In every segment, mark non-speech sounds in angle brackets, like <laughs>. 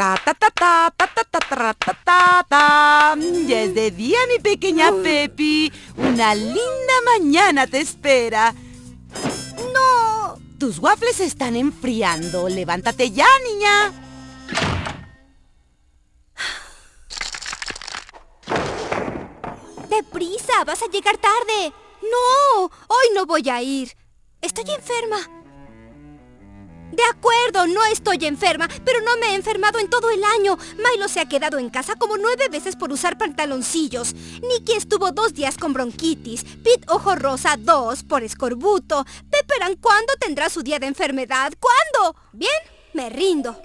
Ta ta ta ta ta ta ta ta ta ta ta. Ya es de día, mi pequeña Pepi. Una linda mañana te espera. ¡No! Tus waffles se están enfriando. Levántate ya, niña. ¡Deprisa! ¡Vas a llegar tarde! ¡No! Hoy no voy a ir. Estoy enferma. De acuerdo, no estoy enferma, pero no me he enfermado en todo el año. Milo se ha quedado en casa como nueve veces por usar pantaloncillos. Nicky estuvo dos días con bronquitis. Pete Ojo Rosa dos por escorbuto. Pepperan, ¿cuándo tendrá su día de enfermedad? ¿Cuándo? Bien, me rindo.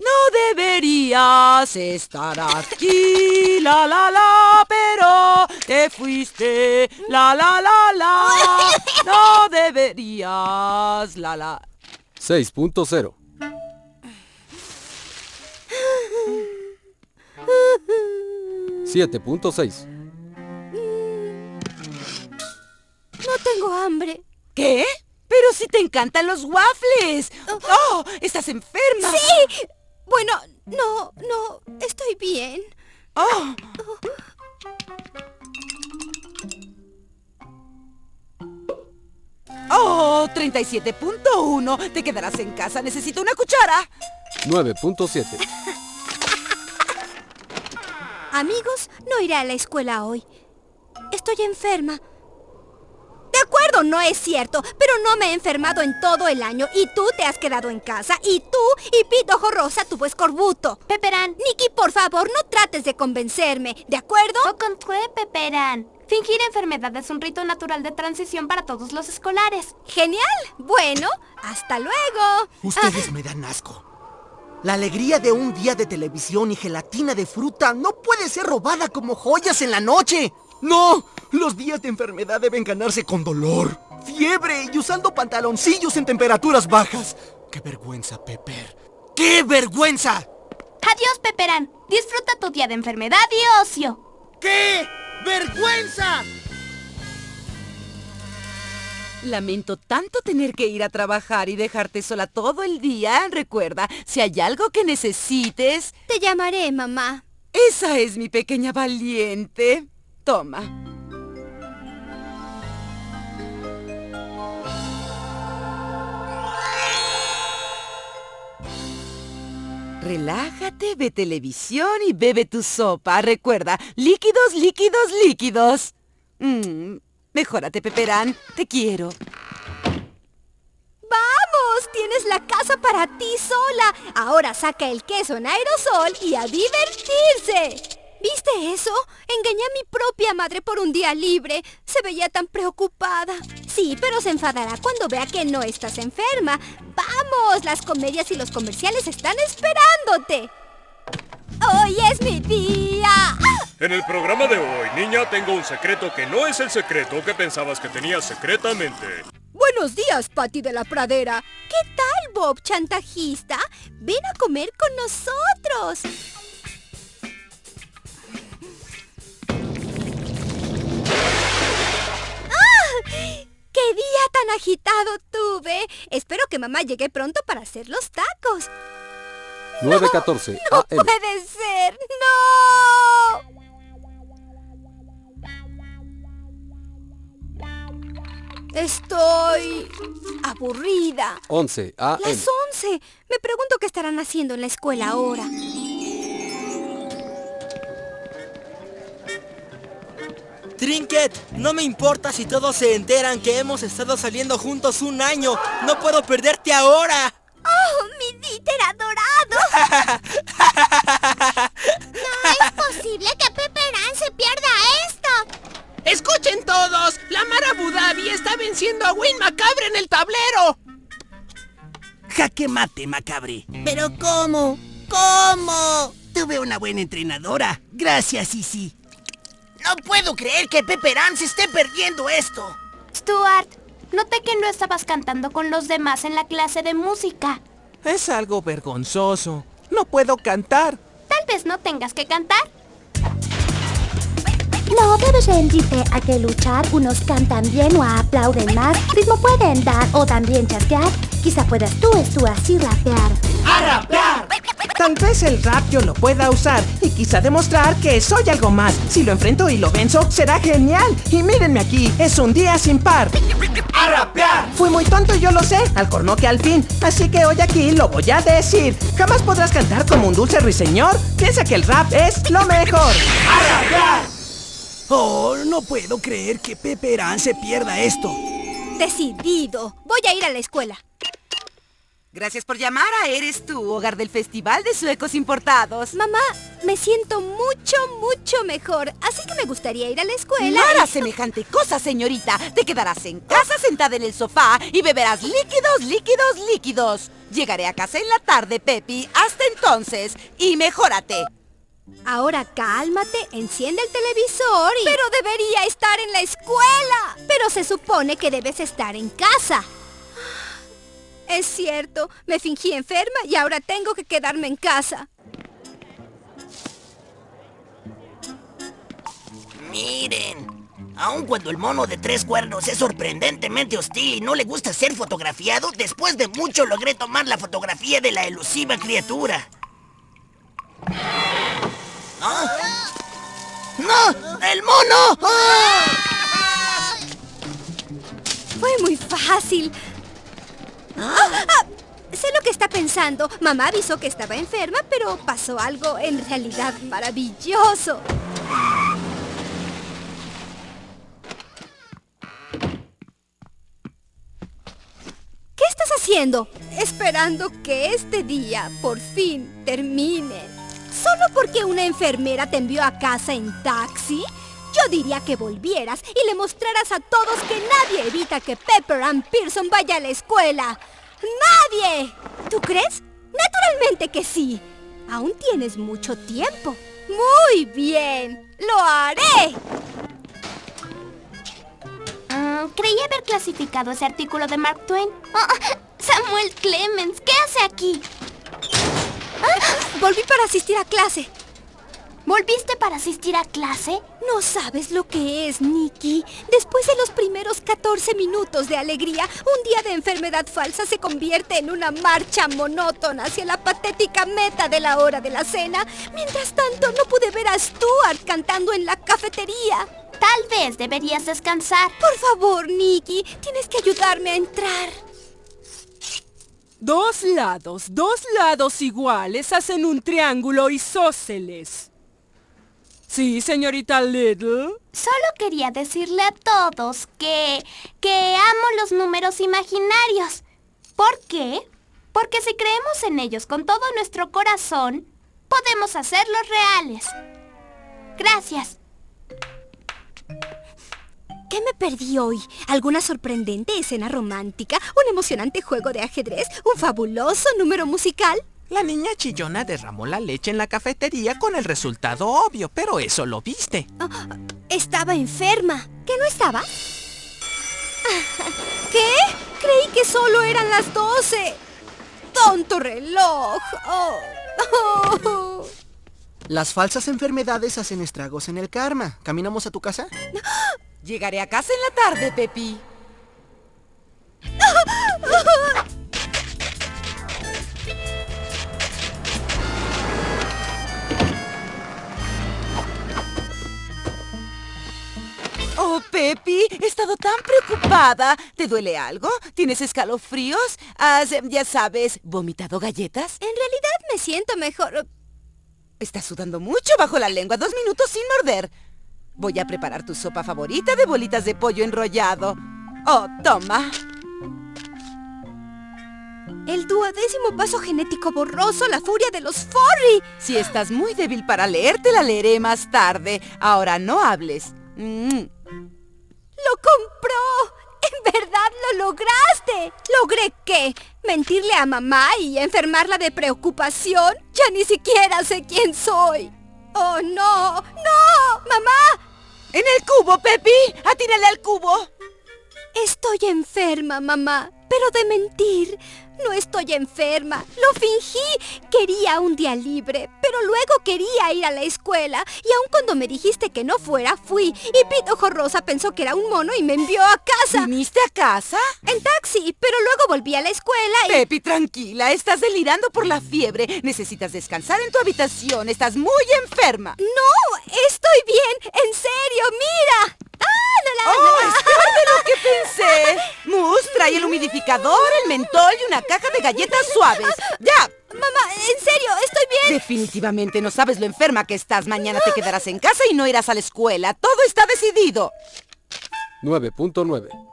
No deberías estar aquí, la la la, pero te fuiste, la la la la. <laughs> No deberías, la la. 6.0 7.6 No tengo hambre. ¿Qué? Pero si te encantan los waffles. ¡Oh! ¡Estás enferma! ¡Sí! Bueno, no, no, estoy bien. ¡Oh! ¡Oh! 37.1. Te quedarás en casa. Necesito una cuchara. 9.7 Amigos, no iré a la escuela hoy. Estoy enferma. De acuerdo, no es cierto, pero no me he enfermado en todo el año y tú te has quedado en casa y tú y Pito Ojo Rosa tuvo escorbuto. Peperán. Nicky, por favor, no trates de convencerme, ¿de acuerdo? Ocontré, Peperán. Fingir enfermedad es un rito natural de transición para todos los escolares. Genial. Bueno, hasta luego. Ustedes me dan asco. La alegría de un día de televisión y gelatina de fruta no puede ser robada como joyas en la noche. No, los días de enfermedad deben ganarse con dolor, fiebre y usando pantaloncillos en temperaturas bajas. ¡Qué vergüenza, Pepper! ¡Qué vergüenza! Adiós, Peperán. Disfruta tu día de enfermedad y ocio. ¡Qué vergüenza! Lamento tanto tener que ir a trabajar y dejarte sola todo el día. Recuerda, si hay algo que necesites... Te llamaré, mamá. Esa es mi pequeña valiente. Toma. Relájate, ve televisión y bebe tu sopa. Recuerda, líquidos, líquidos, líquidos. Mm, mejórate, Peperán. Te quiero. ¡Vamos! Tienes la casa para ti sola. Ahora saca el queso en aerosol y a divertirse. ¿Viste eso? Engañé a mi propia madre por un día libre. Se veía tan preocupada. Sí, pero se enfadará cuando vea que no estás enferma. ¡Vamos! Las comedias y los comerciales están esperándote. ¡Hoy es mi día! En el programa de hoy, niña, tengo un secreto que no es el secreto que pensabas que tenías secretamente. Buenos días, Patty de la Pradera. ¿Qué tal, Bob, chantajista? Ven a comer con nosotros. ¡Qué día tan agitado tuve! Espero que mamá llegue pronto para hacer los tacos. 9.14 ¡No AM puede ser! ¡No! Estoy... aburrida. 11 AM Las 11. Me pregunto qué estarán haciendo en la escuela ahora. Trinket, no me importa si todos se enteran que hemos estado saliendo juntos un año. No puedo perderte ahora. ¡Oh, mi Dieter adorado! <laughs> No es posible que Pepperán se pierda esto. ¡Escuchen todos! La Mar Abu Dhabi está venciendo a Win Macabre en el tablero. Jaque mate, macabre. ¿Pero cómo? ¿Cómo? Tuve una buena entrenadora. Gracias, Isi. No puedo creer que Pepperán se esté perdiendo esto. Stuart, noté que no estabas cantando con los demás en la clase de música. Es algo vergonzoso. No puedo cantar. Tal vez no tengas que cantar. No debes rendirte a que luchar unos cantan bien o aplauden más, ritmo pueden dar o también chasquear. Quizá puedas tú, tú así rapear. ¡A rapear! Tal vez el rap yo lo pueda usar y quizá demostrar que soy algo más. Si lo enfrento y lo venzo, será genial. Y mírenme aquí, es un día sin par. ¡A rapear! Fui muy tonto y yo lo sé, al corno que al fin. Así que hoy aquí lo voy a decir. Jamás podrás cantar como un dulce ruiseñor. Piensa que el rap es lo mejor. ¡A rapear! Oh, no puedo creer que Peperán se pierda esto. Decidido. Voy a ir a la escuela. Gracias por llamar a Eres tú, hogar del Festival de Suecos Importados. Mamá, me siento mucho, mucho mejor. Así que me gustaría ir a la escuela. No harás semejante cosa, señorita. Te quedarás en casa sentada en el sofá y beberás líquidos, líquidos, líquidos. Llegaré a casa en la tarde, Pepi. Hasta entonces. Y mejórate. Ahora cálmate, enciende el televisor y... Pero debería estar en la escuela. Pero se supone que debes estar en casa. Es cierto, me fingí enferma y ahora tengo que quedarme en casa. Miren, aun cuando el mono de tres cuernos es sorprendentemente hostil y no le gusta ser fotografiado, después de mucho logré tomar la fotografía de la elusiva criatura. ¿Ah? ¡No! ¡El mono! ¡Ah! Fue muy fácil. ¡Ah! Sé lo que está pensando. Mamá avisó que estaba enferma, pero pasó algo en realidad maravilloso. ¿Qué estás haciendo? Esperando que este día por fin termine. ¿Solo porque una enfermera te envió a casa en taxi? Yo diría que volvieras y le mostraras a todos que nadie evita que Pepper Ann Pearson vaya a la escuela. ¡Nadie! ¿Tú crees? Naturalmente que sí. Aún tienes mucho tiempo. Muy bien. ¡Lo haré! Mm, creí haber clasificado ese artículo de Mark Twain. Oh, Samuel Clemens, ¿qué hace aquí? Volví para asistir a clase. ¿Volviste para asistir a clase? No sabes lo que es, Nicky. Después de los primeros 14 minutos de alegría, un día de enfermedad falsa se convierte en una marcha monótona hacia la patética meta de la hora de la cena. Mientras tanto, no pude ver a Stuart cantando en la cafetería. Tal vez deberías descansar. Por favor, Nicky, tienes que ayudarme a entrar. Dos lados, dos lados iguales hacen un triángulo isósceles. Sí, señorita Little. Solo quería decirle a todos que... que amo los números imaginarios. ¿Por qué? Porque si creemos en ellos con todo nuestro corazón, podemos hacerlos reales. Gracias. ¿Qué me perdí hoy? ¿Alguna sorprendente escena romántica? ¿Un emocionante juego de ajedrez? ¿Un fabuloso número musical? La niña chillona derramó la leche en la cafetería con el resultado obvio, pero eso lo viste. Oh, estaba enferma. ¿Qué no estaba? <laughs> ¿Qué? Creí que solo eran las 12. ¡Tonto reloj! Oh. Oh. <laughs> Las falsas enfermedades hacen estragos en el karma. ¿Caminamos a tu casa? <gasps> Llegaré a casa en la tarde, Pepi. <laughs> Oh, Pepi, he estado tan preocupada. ¿Te duele algo? ¿Tienes escalofríos? ¿Has, ya sabes, vomitado galletas? En realidad me siento mejor. Estás sudando mucho bajo la lengua. Dos minutos sin morder. Voy a preparar tu sopa favorita de bolitas de pollo enrollado. Oh, toma. El duodécimo paso genético borroso, la furia de los Forry. Si estás muy débil para leer, te la leeré más tarde. Ahora no hables. Mm. ¡Lo compró! ¡En verdad lo lograste! ¿Logré qué? ¿Mentirle a mamá y enfermarla de preocupación? Ya ni siquiera sé quién soy. ¡Oh, no! ¡No! ¡Mamá! ¡En el cubo, Pepi! ¡Atírale al cubo! Estoy enferma, mamá. Quiero de mentir. No estoy enferma. Lo fingí. Quería un día libre, pero luego quería ir a la escuela. Y aun cuando me dijiste que no fuera, fui. Y Pito Ojo Rosa pensó que era un mono y me envió a casa. ¿Viniste a casa? En taxi, pero luego volví a la escuela y... Pepi, tranquila. Estás delirando por la fiebre. Necesitas descansar en tu habitación. Estás muy enferma. No, estoy bien. En serio, mira. ¡Ah, la, la, ¡Oh, es peor de lo que pensé! Mus, trae el humidificador, el mentol y una caja de galletas suaves. ¡Ya! Mamá, en serio, estoy bien. Definitivamente no sabes lo enferma que estás. Mañana te quedarás en casa y no irás a la escuela. Todo está decidido. 9.9.